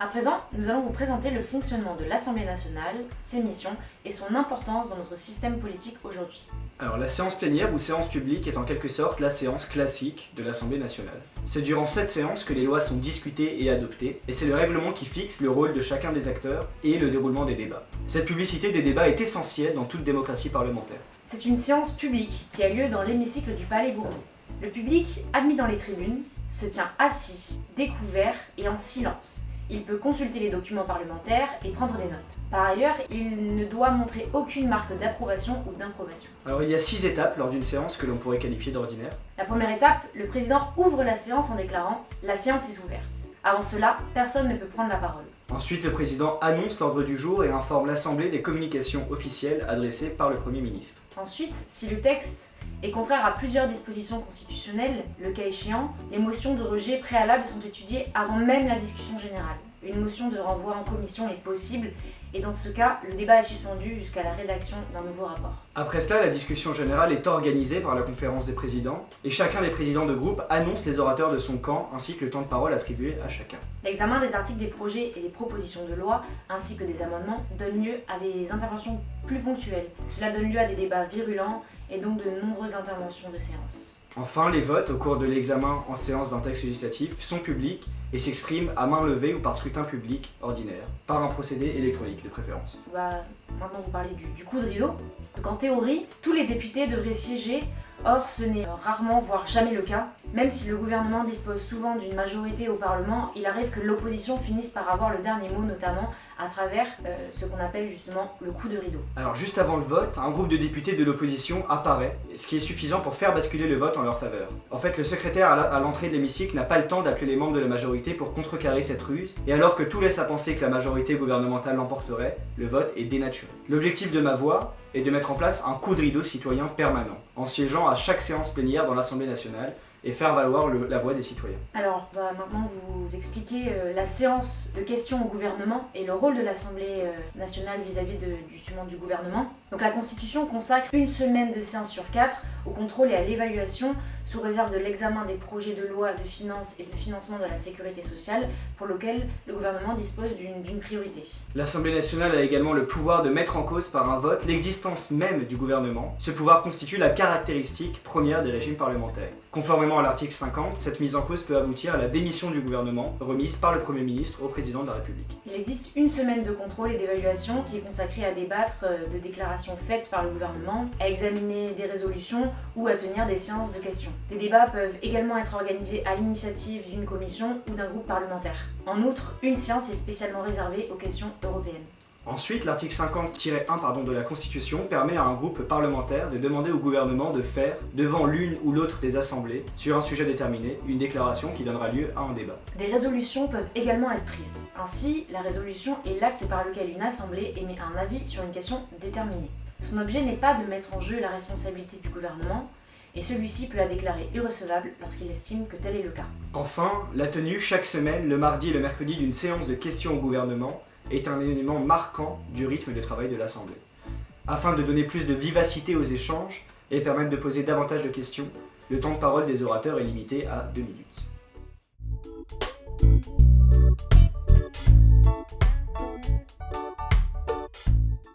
À présent, nous allons vous présenter le fonctionnement de l'Assemblée nationale, ses missions et son importance dans notre système politique aujourd'hui. Alors la séance plénière ou séance publique est en quelque sorte la séance classique de l'Assemblée nationale. C'est durant cette séance que les lois sont discutées et adoptées, et c'est le règlement qui fixe le rôle de chacun des acteurs et le déroulement des débats. Cette publicité des débats est essentielle dans toute démocratie parlementaire. C'est une séance publique qui a lieu dans l'hémicycle du Palais Bourbon. Le public, admis dans les tribunes, se tient assis, découvert et en silence. Il peut consulter les documents parlementaires et prendre des notes. Par ailleurs, il ne doit montrer aucune marque d'approbation ou d'improbation. Alors il y a six étapes lors d'une séance que l'on pourrait qualifier d'ordinaire. La première étape, le président ouvre la séance en déclarant « La séance est ouverte ». Avant cela, personne ne peut prendre la parole. Ensuite, le président annonce l'ordre du jour et informe l'Assemblée des communications officielles adressées par le Premier ministre. Ensuite, si le texte est contraire à plusieurs dispositions constitutionnelles, le cas échéant, les motions de rejet préalables sont étudiées avant même la discussion générale. Une motion de renvoi en commission est possible et dans ce cas, le débat est suspendu jusqu'à la rédaction d'un nouveau rapport. Après cela, la discussion générale est organisée par la conférence des présidents et chacun des présidents de groupe annonce les orateurs de son camp ainsi que le temps de parole attribué à chacun. L'examen des articles des projets et des propositions de loi ainsi que des amendements donne lieu à des interventions plus ponctuelles. Cela donne lieu à des débats virulents et donc de nombreuses interventions de séance. Enfin, les votes au cours de l'examen en séance d'un texte législatif sont publics et s'expriment à main levée ou par scrutin public ordinaire, par un procédé électronique de préférence. Va maintenant vous parler du, du coup de rideau. Donc en théorie, tous les députés devraient siéger, or ce n'est rarement, voire jamais le cas. Même si le gouvernement dispose souvent d'une majorité au Parlement, il arrive que l'opposition finisse par avoir le dernier mot, notamment à travers euh, ce qu'on appelle justement le coup de rideau. Alors juste avant le vote, un groupe de députés de l'opposition apparaît, ce qui est suffisant pour faire basculer le vote en leur faveur. En fait, le secrétaire à l'entrée de l'hémicycle n'a pas le temps d'appeler les membres de la majorité pour contrecarrer cette ruse, et alors que tout laisse à penser que la majorité gouvernementale l'emporterait, le vote est dénaturé. L'objectif de ma voix est de mettre en place un coup de rideau citoyen permanent, en siégeant à chaque séance plénière dans l'Assemblée nationale, et faire valoir la voix des citoyens. Alors, on va maintenant vous expliquer euh, la séance de questions au gouvernement et le rôle de l'Assemblée euh, nationale vis-à-vis justement du gouvernement. Donc la Constitution consacre une semaine de séance sur quatre au contrôle et à l'évaluation sous réserve de l'examen des projets de loi de finances et de financement de la sécurité sociale pour lequel le gouvernement dispose d'une priorité. L'Assemblée nationale a également le pouvoir de mettre en cause par un vote l'existence même du gouvernement. Ce pouvoir constitue la caractéristique première des régimes parlementaires. Conformément à l'article 50, cette mise en cause peut aboutir à la démission du gouvernement remise par le Premier ministre au Président de la République. Il existe une semaine de contrôle et d'évaluation qui est consacrée à débattre euh, de déclarations faites par le gouvernement, à examiner des résolutions ou à tenir des séances de questions. Des débats peuvent également être organisés à l'initiative d'une commission ou d'un groupe parlementaire. En outre, une séance est spécialement réservée aux questions européennes. Ensuite, l'article 50-1 de la Constitution permet à un groupe parlementaire de demander au gouvernement de faire, devant l'une ou l'autre des assemblées, sur un sujet déterminé, une déclaration qui donnera lieu à un débat. Des résolutions peuvent également être prises. Ainsi, la résolution est l'acte par lequel une assemblée émet un avis sur une question déterminée. Son objet n'est pas de mettre en jeu la responsabilité du gouvernement, et celui-ci peut la déclarer irrecevable lorsqu'il estime que tel est le cas. Enfin, la tenue chaque semaine, le mardi et le mercredi, d'une séance de questions au gouvernement est un élément marquant du rythme de travail de l'Assemblée. Afin de donner plus de vivacité aux échanges et permettre de poser davantage de questions, le temps de parole des orateurs est limité à deux minutes.